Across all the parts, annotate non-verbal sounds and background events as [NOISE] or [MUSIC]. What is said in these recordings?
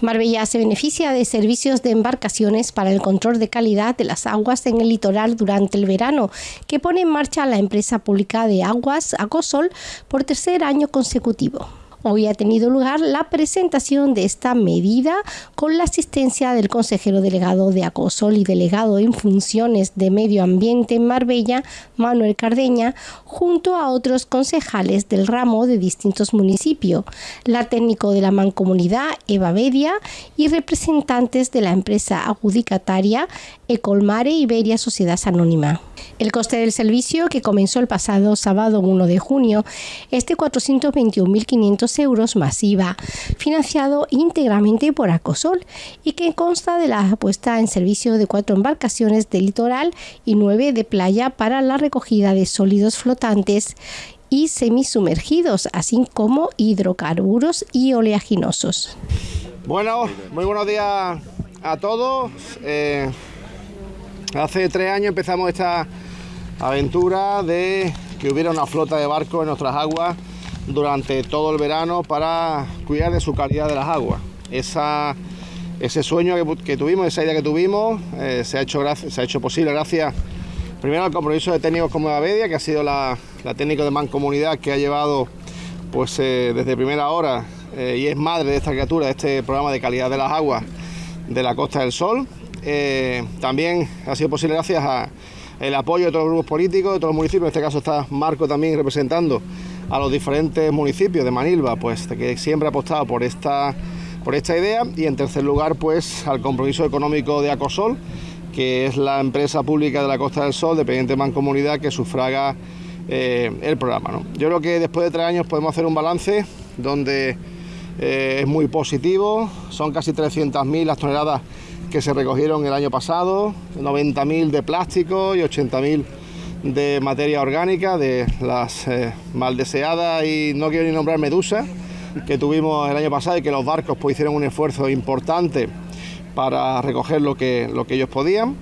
Marbella se beneficia de servicios de embarcaciones para el control de calidad de las aguas en el litoral durante el verano, que pone en marcha la empresa pública de aguas Acosol por tercer año consecutivo. Hoy ha tenido lugar la presentación de esta medida con la asistencia del consejero delegado de Acosol y delegado en funciones de medio ambiente en Marbella, Manuel Cardeña, junto a otros concejales del ramo de distintos municipios, la técnico de la mancomunidad Eva Bedia y representantes de la empresa adjudicataria Ecolmare Iberia Sociedad Anónima. El coste del servicio, que comenzó el pasado sábado 1 de junio, es de 421.500 euros masiva, financiado íntegramente por Acosol y que consta de la puesta en servicio de cuatro embarcaciones de litoral y nueve de playa para la recogida de sólidos flotantes y semisumergidos, así como hidrocarburos y oleaginosos. Bueno, muy buenos días a todos. Eh, Hace tres años empezamos esta aventura de que hubiera una flota de barcos en nuestras aguas durante todo el verano para cuidar de su calidad de las aguas. ese sueño que, tuvimos, esa idea que tuvimos, eh, se, ha hecho, se ha hecho posible gracias primero al compromiso de técnicos como la Bedia, que ha sido la, técnica de mancomunidad que ha llevado pues eh, desde primera hora eh, y es madre de esta criatura, de este programa de calidad de las aguas de la Costa del Sol. También ha sido posible gracias al apoyo de todos los grupos políticos, de todos los municipios. En este caso está Marco también representando a los diferentes municipios de Manilva, pues que siempre ha apostado por esta, por esta idea. Y en tercer lugar, pues al compromiso económico de Acosol, que es la empresa pública de la Costa del Sol, dependiente de Mancomunidad, que sufraga eh, el programa. Yo creo que después de tres años podemos hacer un balance donde eh, es muy positivo, son casi 300.000 las toneladas que se recogieron el año pasado, 90.000 de plástico y 80.000 de materia orgánica, de las eh, mal deseadas y no quiero ni nombrar medusas que tuvimos el año pasado y que los barcos pues, hicieron un esfuerzo importante para recoger lo que, lo que ellos podían.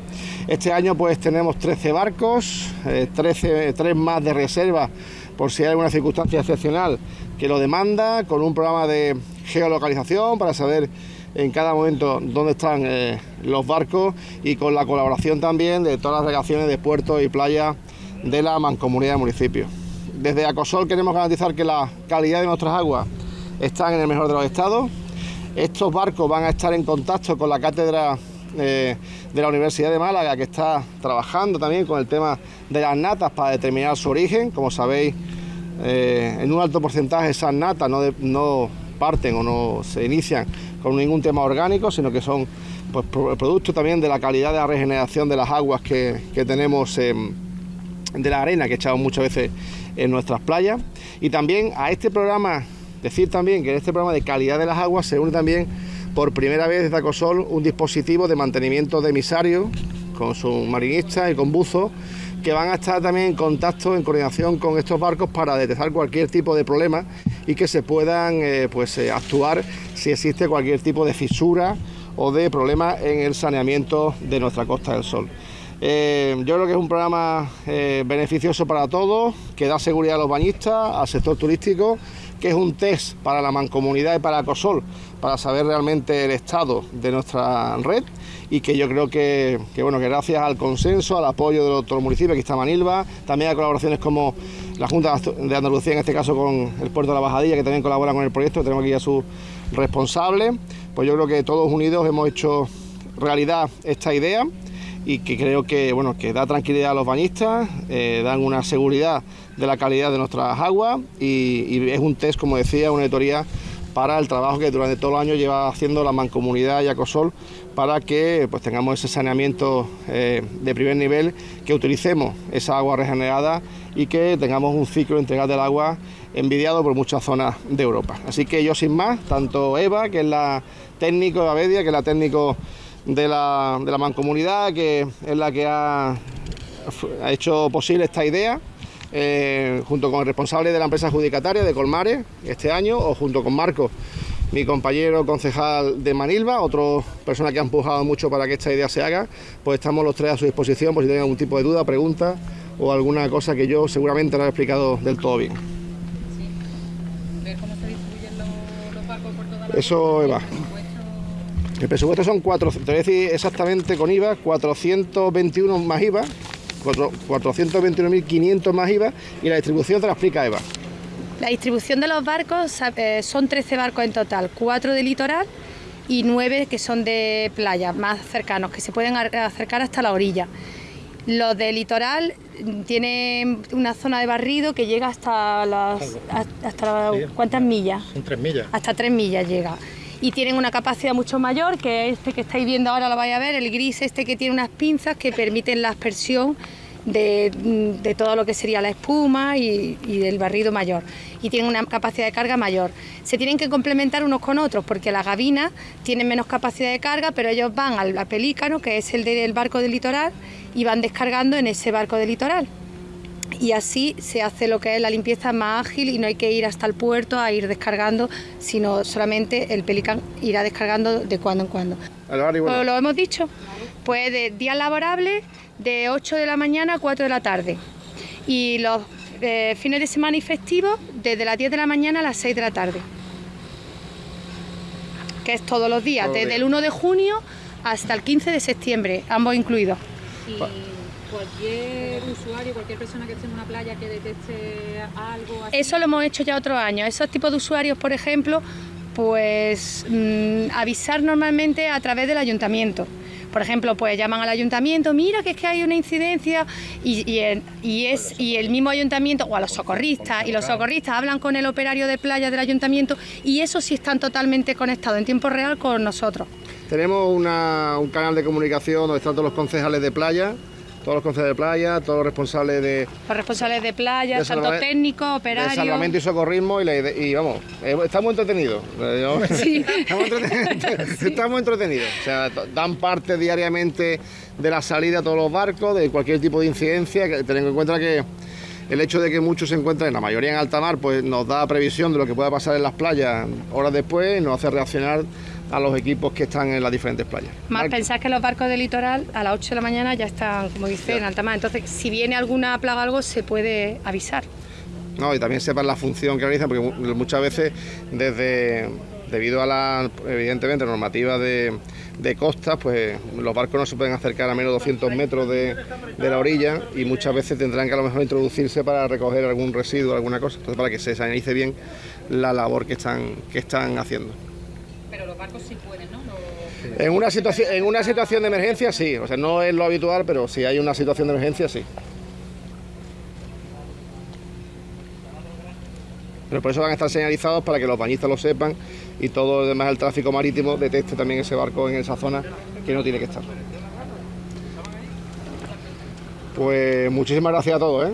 Este año pues tenemos 13 barcos, 13, eh, 3 más de reserva por si hay alguna circunstancia excepcional que lo demanda, con un programa de geolocalización para saber en cada momento dónde están eh, los barcos y con la colaboración también de todas las delegaciones de puertos y playas de la mancomunidad de municipios. Desde Acosol queremos garantizar que la calidad de nuestras aguas están en el mejor de los estados. Estos barcos van a estar en contacto con la cátedra eh, de la Universidad de Málaga, que está trabajando también con el tema de las natas para determinar su origen. Como sabéis, eh, en un alto porcentaje esas natas no, no parten o no se inician con ningún tema orgánico, sino que son pues, producto también de la calidad de la regeneración de las aguas que, tenemos de la arena que echamos muchas veces en nuestras playas. Y también a este programa, decir también que en este programa de calidad de las aguas se une también por primera vez desde Acosol un dispositivo de mantenimiento de emisario con submarinistas y con buzos que van a estar también en contacto, en coordinación con estos barcos para detectar cualquier tipo de problema y que se puedan eh, pues, eh, actuar si existe cualquier tipo de fisura o de problema en el saneamiento de nuestra Costa del Sol. Eh, yo creo que es un programa beneficioso para todos, que da seguridad a los bañistas, al sector turístico, que es un test para la mancomunidad y para COSOL, para saber realmente el estado de nuestra red y que yo creo que, bueno, que gracias al consenso, al apoyo de los, municipios, aquí está Manilva, también a colaboraciones como la Junta de Andalucía, en este caso con el puerto de la Bajadilla, que también colabora con el proyecto, tenemos aquí a su responsable, pues yo creo que todos unidos hemos hecho realidad esta idea y que creo que bueno que da tranquilidad a los bañistas, eh, dan una seguridad de la calidad de nuestras aguas y, y, es un test, como decía, una auditoría para el trabajo que durante todo el año lleva haciendo la Mancomunidad Yacosol para que pues, tengamos ese saneamiento eh, de primer nivel, que utilicemos esa agua regenerada y que tengamos un ciclo integral del agua envidiado por muchas zonas de Europa. Así que yo sin más, tanto Eva, que es la técnico de Avedia, que es la técnico de la, de la mancomunidad, que es la que ha, ha hecho posible esta idea, eh, junto con el responsable de la empresa adjudicataria de Colmares este año, o junto con Marcos, mi compañero concejal de Manilva, otra persona que ha empujado mucho para que esta idea se haga, pues estamos los tres a su disposición por si tienen algún tipo de duda, pregunta o alguna cosa que yo seguramente no he explicado del todo bien. ¿Cómo se distribuyen los, barcos por toda la Eso, Eva. El presupuesto son 4, te voy a decir exactamente con IVA, 421 más IVA, 421.500 más IVA y la distribución te la explica Eva. La distribución de los barcos eh, son 13 barcos en total, 4 de litoral y 9 que son de playa, más cercanos, que se pueden acercar hasta la orilla. Los de litoral tienen una zona de barrido que llega hasta las... Hasta, ¿Cuántas millas? Son 3 millas. Hasta 3 millas llega y tienen una capacidad mucho mayor, que este que estáis viendo ahora lo vais a ver, el gris este que tiene unas pinzas que permiten la aspersión de, todo lo que sería la espuma y, del barrido mayor. Y tienen una capacidad de carga mayor. Se tienen que complementar unos con otros porque las gavinas tienen menos capacidad de carga, pero ellos van al pelícano, que es el del barco del litoral, y van descargando en ese barco del litoral y así se hace lo que es la limpieza más ágil y no hay que ir hasta el puerto a ir descargando, sino solamente el Pelican irá descargando de cuando en cuando. Lo hemos dicho, pues de días laborables de 8 de la mañana a 4 de la tarde. Y los eh, fines de semana y festivos desde las 10 de la mañana a las 6 de la tarde, que es todos los días, desde el 1 de junio hasta el 15 de septiembre, ambos incluidos cualquier usuario, cualquier persona que esté en una playa que detecte algo así. Eso lo hemos hecho ya otros años. Esos tipos de usuarios, por ejemplo, pues mm, avisar normalmente a través del ayuntamiento. Por ejemplo, pues llaman al ayuntamiento, mira que es que hay una incidencia y, es, y el mismo ayuntamiento, o a los socorristas, y los socorristas hablan con el operario de playa del ayuntamiento y eso sí están totalmente conectados en tiempo real con nosotros. Tenemos un canal de comunicación donde están todos los concejales de playa, todos los concejales de playa, todos los responsables de... Los responsables de playa, tanto técnicos, operarios... De salvamento y socorrismo y, vamos, eh, estamos entretenidos. [LAUGHS] Sí. [LAUGHS] estamos, entretenidos. [LAUGHS] O sea, dan parte diariamente de la salida a todos los barcos, de cualquier tipo de incidencia, teniendo en cuenta que el hecho de que muchos se encuentren, la mayoría en alta mar, pues nos da previsión de lo que pueda pasar en las playas horas después y nos hace reaccionar a los equipos que están en las diferentes playas. Más pensás que los barcos de litoral a las 8 de la mañana ya están, como dice, en alta mar. Entonces, si viene alguna plaga o algo, se puede avisar. No, y también sepan la función que realizan, porque muchas veces desde debido a la, evidentemente, normativa de, de costas, pues los barcos no se pueden acercar a menos de 200 metros de, de, la orilla y muchas veces tendrán que a lo mejor introducirse para recoger algún residuo, alguna cosa, entonces para que se analice bien la labor que están, que están haciendo. Pero los barcos sí pueden, ¿no? En una, situación, en una situación de emergencia sí, o sea, no es lo habitual, pero si hay una situación de emergencia sí. Pero por eso van a estar señalizados para que los bañistas lo sepan y todo el demás el tráfico marítimo detecte también ese barco en esa zona que no tiene que estar. Pues muchísimas gracias a todos. ¿eh?